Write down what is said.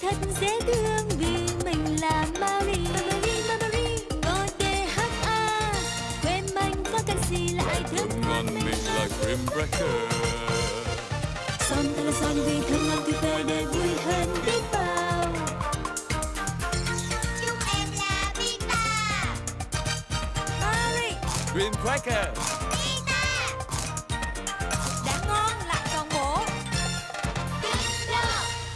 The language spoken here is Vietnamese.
thật dễ thương vì mình là Mary. Mary Mary ngồi T H A. Quên anh có cái gì là ai thương ngon mình là cream cracker Son ta là son vì thương ngon tuyệt vời để vui hơn biết bao. Chúng em là Vita. Marie Grim cracker